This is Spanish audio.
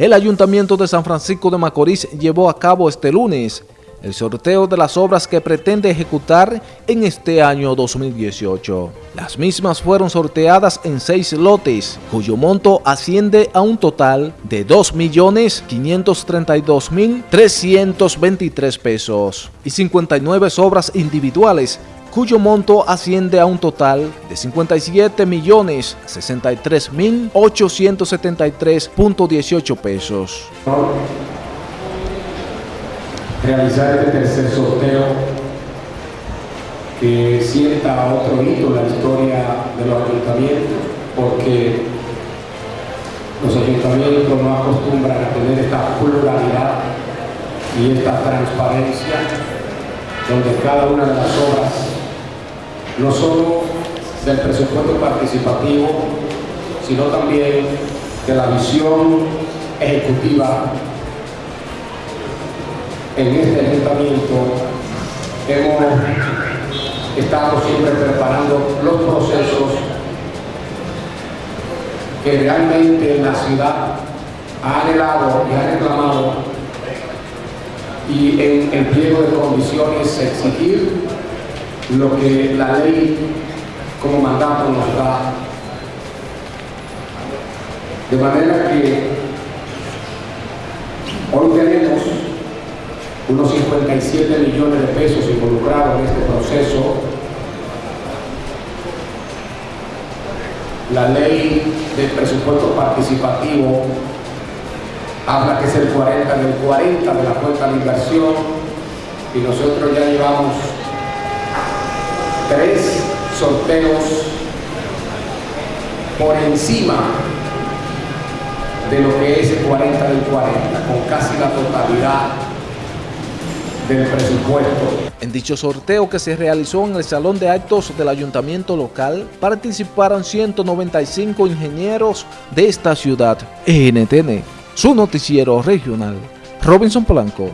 El Ayuntamiento de San Francisco de Macorís llevó a cabo este lunes el sorteo de las obras que pretende ejecutar en este año 2018. Las mismas fueron sorteadas en seis lotes, cuyo monto asciende a un total de 2.532.323 pesos y 59 obras individuales cuyo monto asciende a un total de 57 millones 63 mil 873.18 pesos. Realizar este tercer sorteo que sienta otro hito en la historia de los ayuntamientos, porque los ayuntamientos no acostumbran a tener esta pluralidad y esta transparencia, donde cada una de las obras no solo del presupuesto participativo, sino también de la visión ejecutiva en este ayuntamiento. Hemos estado siempre preparando los procesos que realmente la ciudad ha anhelado y ha reclamado y en el pliego de condiciones exigir lo que la ley como mandato nos da. De manera que hoy tenemos unos 57 millones de pesos involucrados en este proceso. La ley del presupuesto participativo habla que es el 40 del 40 de la cuenta de inversión y nosotros ya llevamos tres sorteos por encima de lo que es el 40 del 40, con casi la totalidad del presupuesto. En dicho sorteo que se realizó en el Salón de Actos del Ayuntamiento Local, participaron 195 ingenieros de esta ciudad. NTN, su noticiero regional. Robinson Polanco.